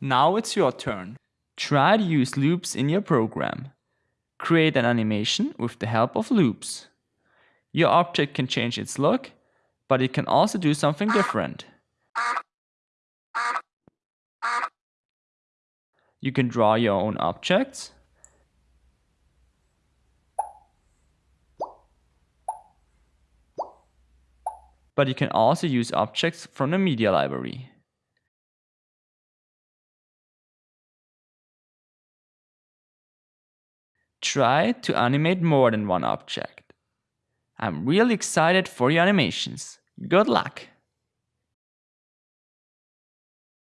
Now it's your turn. Try to use loops in your program. Create an animation with the help of loops. Your object can change its look, but it can also do something different. You can draw your own objects. But you can also use objects from the media library. Try to animate more than one object. I'm really excited for your animations. Good luck!